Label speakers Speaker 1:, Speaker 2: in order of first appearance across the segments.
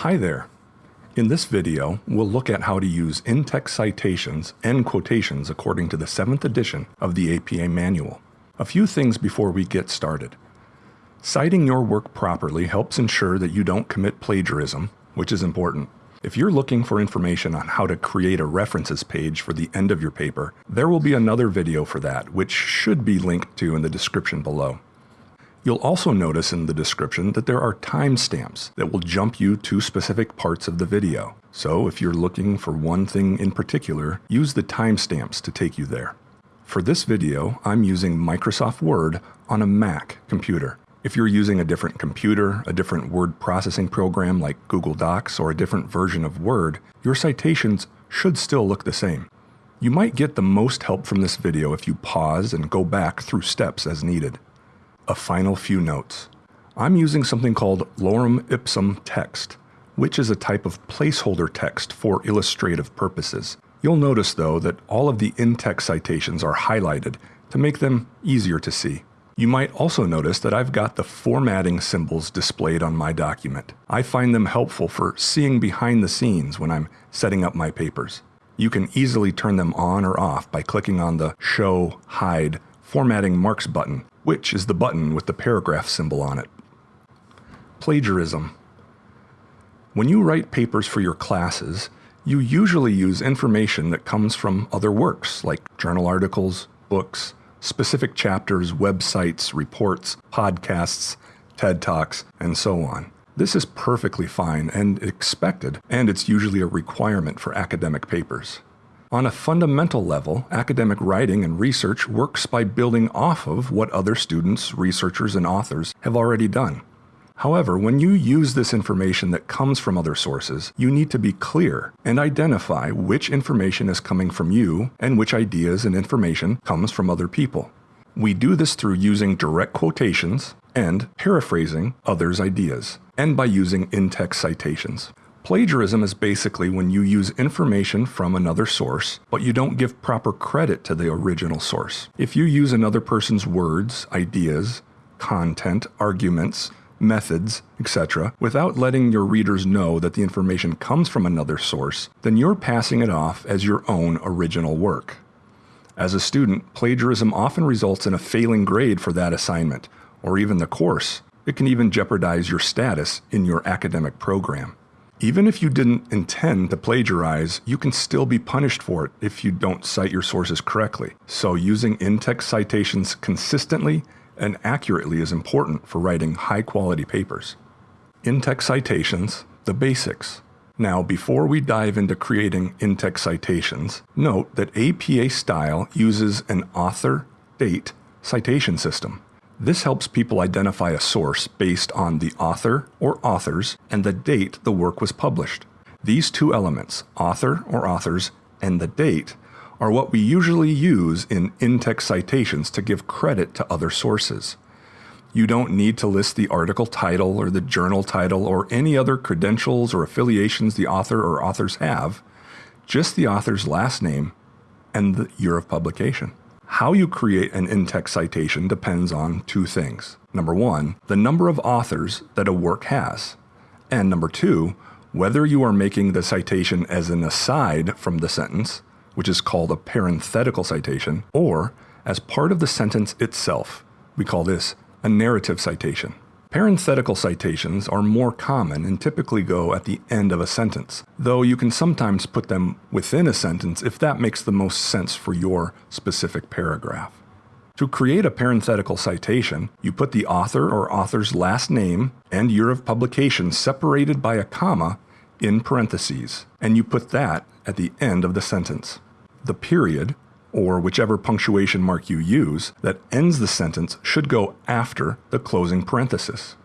Speaker 1: Hi there. In this video, we'll look at how to use in-text citations and quotations according to the 7th edition of the APA Manual. A few things before we get started. Citing your work properly helps ensure that you don't commit plagiarism, which is important. If you're looking for information on how to create a references page for the end of your paper, there will be another video for that, which should be linked to in the description below. You'll also notice in the description that there are timestamps that will jump you to specific parts of the video. So if you're looking for one thing in particular, use the timestamps to take you there. For this video, I'm using Microsoft Word on a Mac computer. If you're using a different computer, a different word processing program like Google Docs, or a different version of Word, your citations should still look the same. You might get the most help from this video if you pause and go back through steps as needed a final few notes. I'm using something called lorem ipsum text, which is a type of placeholder text for illustrative purposes. You'll notice though that all of the in-text citations are highlighted to make them easier to see. You might also notice that I've got the formatting symbols displayed on my document. I find them helpful for seeing behind the scenes when I'm setting up my papers. You can easily turn them on or off by clicking on the Show, Hide, Formatting Marks button which is the button with the paragraph symbol on it. Plagiarism. When you write papers for your classes, you usually use information that comes from other works like journal articles, books, specific chapters, websites, reports, podcasts, TED Talks, and so on. This is perfectly fine and expected, and it's usually a requirement for academic papers. On a fundamental level, academic writing and research works by building off of what other students, researchers, and authors have already done. However, when you use this information that comes from other sources, you need to be clear and identify which information is coming from you and which ideas and information comes from other people. We do this through using direct quotations and paraphrasing others' ideas, and by using in-text citations. Plagiarism is basically when you use information from another source, but you don't give proper credit to the original source. If you use another person's words, ideas, content, arguments, methods, etc., without letting your readers know that the information comes from another source, then you're passing it off as your own original work. As a student, plagiarism often results in a failing grade for that assignment, or even the course. It can even jeopardize your status in your academic program. Even if you didn't intend to plagiarize, you can still be punished for it if you don't cite your sources correctly. So using in-text citations consistently and accurately is important for writing high-quality papers. In-text citations, the basics. Now, before we dive into creating in-text citations, note that APA style uses an author-date citation system. This helps people identify a source based on the author or authors and the date the work was published. These two elements, author or authors and the date, are what we usually use in in-text citations to give credit to other sources. You don't need to list the article title or the journal title or any other credentials or affiliations the author or authors have, just the author's last name and the year of publication. How you create an in-text citation depends on two things. Number one, the number of authors that a work has. And number two, whether you are making the citation as an aside from the sentence, which is called a parenthetical citation, or as part of the sentence itself. We call this a narrative citation. Parenthetical citations are more common and typically go at the end of a sentence, though you can sometimes put them within a sentence if that makes the most sense for your specific paragraph. To create a parenthetical citation, you put the author or author's last name and year of publication separated by a comma in parentheses, and you put that at the end of the sentence. The period, or whichever punctuation mark you use, that ends the sentence should go after the closing parenthesis.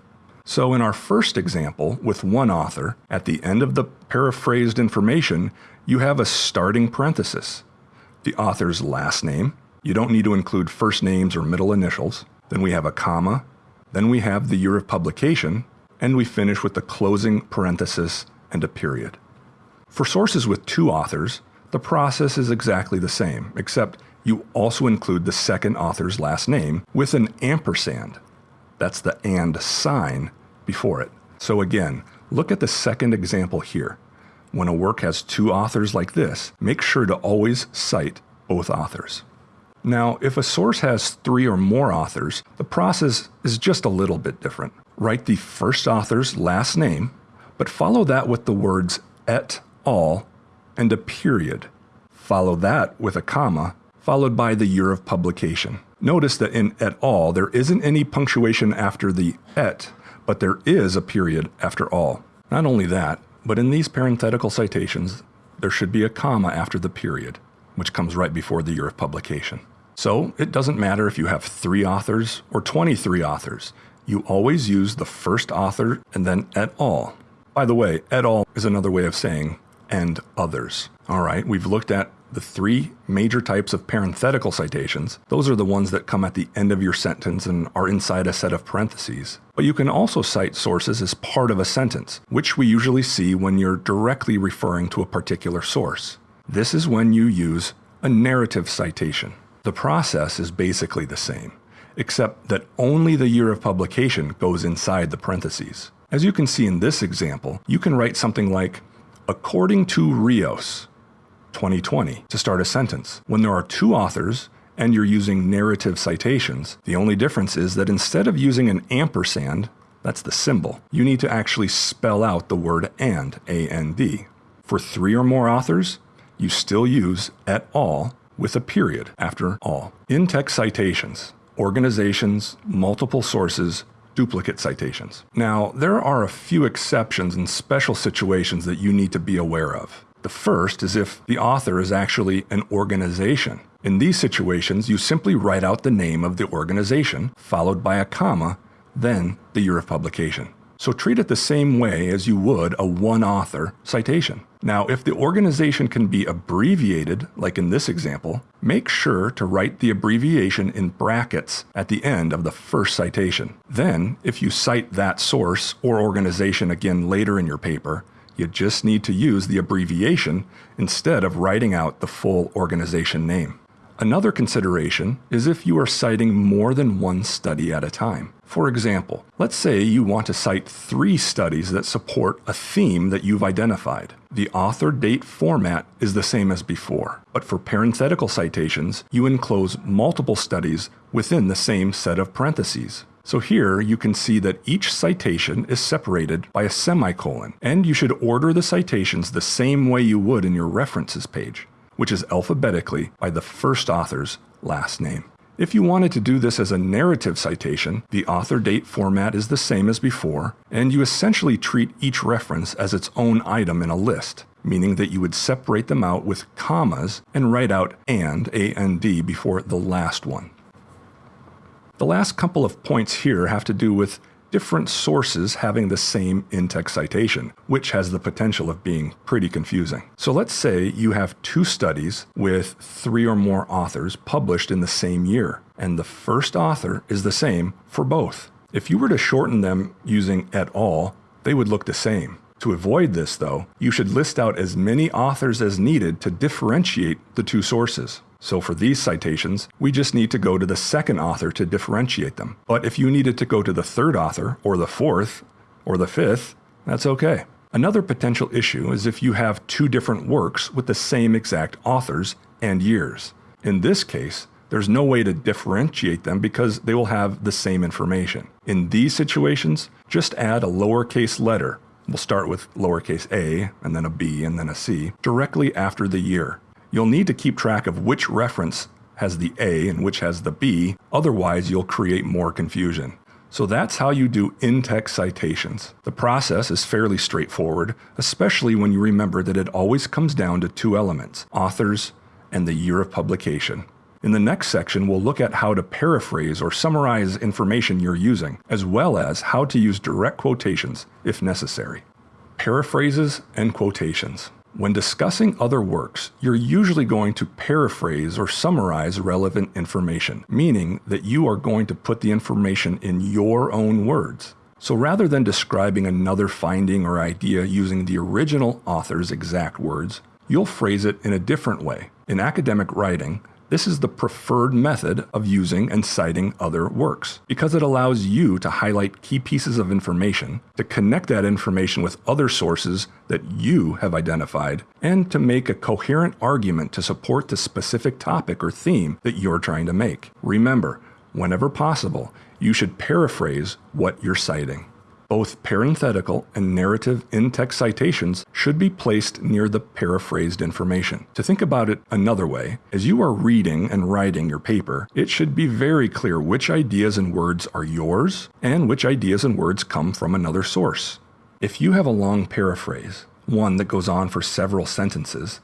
Speaker 1: So in our first example, with one author, at the end of the paraphrased information, you have a starting parenthesis. The author's last name, you don't need to include first names or middle initials. Then we have a comma, then we have the year of publication, and we finish with the closing parenthesis and a period. For sources with two authors, the process is exactly the same, except you also include the second author's last name with an ampersand. That's the and sign before it. So again, Look at the second example here. When a work has two authors like this, make sure to always cite both authors. Now, if a source has three or more authors, the process is just a little bit different. Write the first author's last name, but follow that with the words et al. And a period. Follow that with a comma, followed by the year of publication. Notice that in et al. there isn't any punctuation after the et, but there is a period after all. Not only that, but in these parenthetical citations, there should be a comma after the period, which comes right before the year of publication. So it doesn't matter if you have three authors or 23 authors. You always use the first author and then et al. By the way, et al. is another way of saying and others. All right, we've looked at the three major types of parenthetical citations. Those are the ones that come at the end of your sentence and are inside a set of parentheses. But you can also cite sources as part of a sentence, which we usually see when you're directly referring to a particular source. This is when you use a narrative citation. The process is basically the same, except that only the year of publication goes inside the parentheses. As you can see in this example, you can write something like, according to Rios, 2020, to start a sentence. When there are two authors, and you're using narrative citations, the only difference is that instead of using an ampersand, that's the symbol, you need to actually spell out the word and, A-N-D. For three or more authors, you still use et al with a period after all. In-text citations, organizations, multiple sources, duplicate citations. Now, there are a few exceptions and special situations that you need to be aware of. The first is if the author is actually an organization. In these situations, you simply write out the name of the organization, followed by a comma, then the year of publication. So treat it the same way as you would a one author citation. Now, if the organization can be abbreviated, like in this example, make sure to write the abbreviation in brackets at the end of the first citation. Then, if you cite that source or organization again later in your paper, you just need to use the abbreviation instead of writing out the full organization name. Another consideration is if you are citing more than one study at a time. For example, let's say you want to cite three studies that support a theme that you've identified. The author date format is the same as before, but for parenthetical citations, you enclose multiple studies within the same set of parentheses. So here you can see that each citation is separated by a semicolon, and you should order the citations the same way you would in your references page which is alphabetically by the first author's last name. If you wanted to do this as a narrative citation, the author date format is the same as before, and you essentially treat each reference as its own item in a list, meaning that you would separate them out with commas and write out and, A-N-D, before the last one. The last couple of points here have to do with different sources having the same in-text citation, which has the potential of being pretty confusing. So let's say you have two studies with three or more authors published in the same year, and the first author is the same for both. If you were to shorten them using et al, they would look the same. To avoid this, though, you should list out as many authors as needed to differentiate the two sources. So for these citations, we just need to go to the second author to differentiate them. But if you needed to go to the third author, or the fourth, or the fifth, that's okay. Another potential issue is if you have two different works with the same exact authors and years. In this case, there's no way to differentiate them because they will have the same information. In these situations, just add a lowercase letter. We'll start with lowercase a, and then a b, and then a c, directly after the year. You'll need to keep track of which reference has the A and which has the B, otherwise you'll create more confusion. So that's how you do in-text citations. The process is fairly straightforward, especially when you remember that it always comes down to two elements, authors and the year of publication. In the next section, we'll look at how to paraphrase or summarize information you're using, as well as how to use direct quotations if necessary. Paraphrases and quotations. When discussing other works, you're usually going to paraphrase or summarize relevant information, meaning that you are going to put the information in your own words. So rather than describing another finding or idea using the original author's exact words, you'll phrase it in a different way. In academic writing, This is the preferred method of using and citing other works because it allows you to highlight key pieces of information, to connect that information with other sources that you have identified, and to make a coherent argument to support the specific topic or theme that you're trying to make. Remember, whenever possible, you should paraphrase what you're citing. Both parenthetical and narrative in-text citations should be placed near the paraphrased information. To think about it another way, as you are reading and writing your paper, it should be very clear which ideas and words are yours and which ideas and words come from another source. If you have a long paraphrase, one that goes on for several sentences,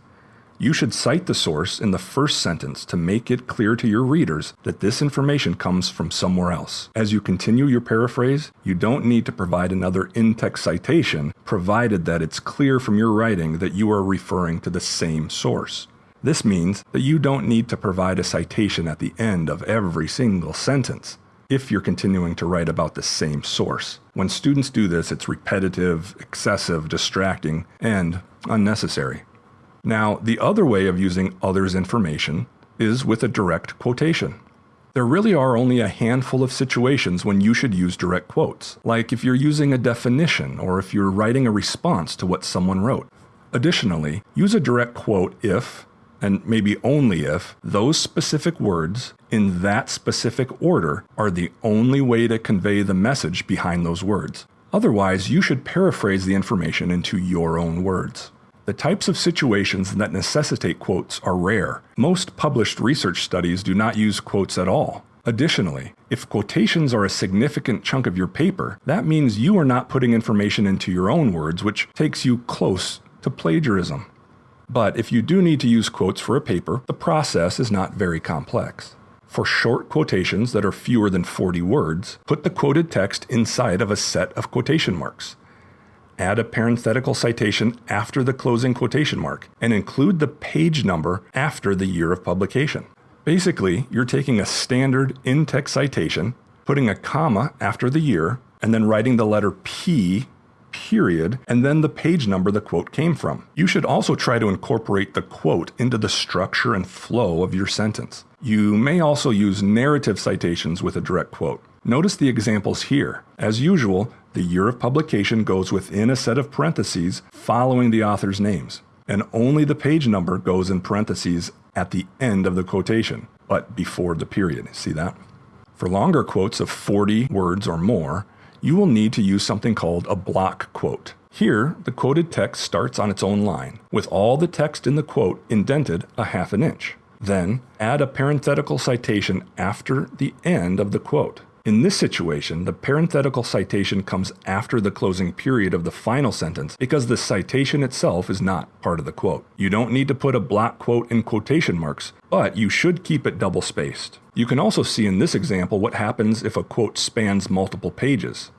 Speaker 1: you should cite the source in the first sentence to make it clear to your readers that this information comes from somewhere else. As you continue your paraphrase, you don't need to provide another in-text citation, provided that it's clear from your writing that you are referring to the same source. This means that you don't need to provide a citation at the end of every single sentence if you're continuing to write about the same source. When students do this, it's repetitive, excessive, distracting, and unnecessary. Now, the other way of using others' information is with a direct quotation. There really are only a handful of situations when you should use direct quotes, like if you're using a definition or if you're writing a response to what someone wrote. Additionally, use a direct quote if, and maybe only if, those specific words in that specific order are the only way to convey the message behind those words. Otherwise, you should paraphrase the information into your own words. The types of situations that necessitate quotes are rare. Most published research studies do not use quotes at all. Additionally, if quotations are a significant chunk of your paper, that means you are not putting information into your own words, which takes you close to plagiarism. But if you do need to use quotes for a paper, the process is not very complex. For short quotations that are fewer than 40 words, put the quoted text inside of a set of quotation marks add a parenthetical citation after the closing quotation mark, and include the page number after the year of publication. Basically, you're taking a standard in-text citation, putting a comma after the year, and then writing the letter P period, and then the page number the quote came from. You should also try to incorporate the quote into the structure and flow of your sentence. You may also use narrative citations with a direct quote. Notice the examples here. As usual, the year of publication goes within a set of parentheses following the author's names, and only the page number goes in parentheses at the end of the quotation, but before the period. See that? For longer quotes of 40 words or more, you will need to use something called a block quote. Here, the quoted text starts on its own line, with all the text in the quote indented a half an inch. Then, add a parenthetical citation after the end of the quote. In this situation, the parenthetical citation comes after the closing period of the final sentence because the citation itself is not part of the quote. You don't need to put a block quote in quotation marks, but you should keep it double spaced. You can also see in this example what happens if a quote spans multiple pages.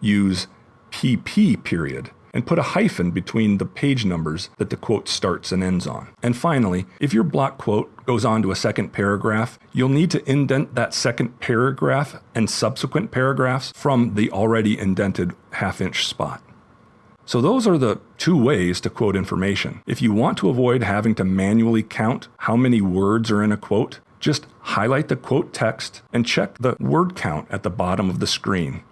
Speaker 1: Use PP period and put a hyphen between the page numbers that the quote starts and ends on. And finally, if your block quote goes on to a second paragraph, you'll need to indent that second paragraph and subsequent paragraphs from the already indented half inch spot. So those are the two ways to quote information. If you want to avoid having to manually count how many words are in a quote, just highlight the quote text and check the word count at the bottom of the screen.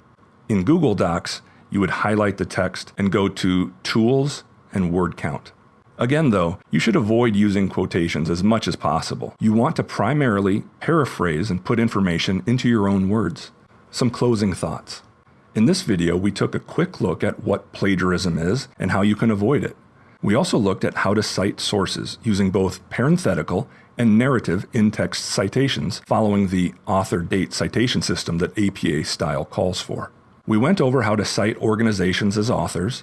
Speaker 1: In Google Docs, you would highlight the text and go to Tools and Word Count. Again, though, you should avoid using quotations as much as possible. You want to primarily paraphrase and put information into your own words. Some closing thoughts. In this video, we took a quick look at what plagiarism is and how you can avoid it. We also looked at how to cite sources using both parenthetical and narrative in-text citations following the author date citation system that APA style calls for. We went over how to cite organizations as authors,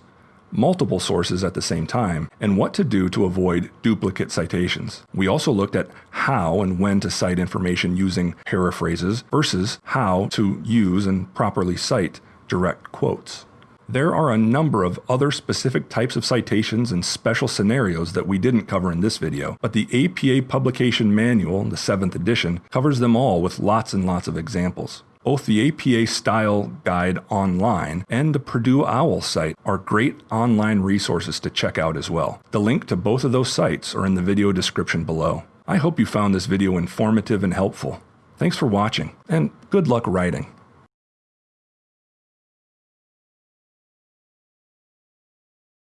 Speaker 1: multiple sources at the same time, and what to do to avoid duplicate citations. We also looked at how and when to cite information using paraphrases versus how to use and properly cite direct quotes. There are a number of other specific types of citations and special scenarios that we didn't cover in this video, but the APA Publication Manual, the 7th edition, covers them all with lots and lots of examples. Both the APA Style Guide online and the Purdue OWL site are great online resources to check out as well. The link to both of those sites are in the video description below. I hope you found this video informative and helpful. Thanks for watching, and good luck writing.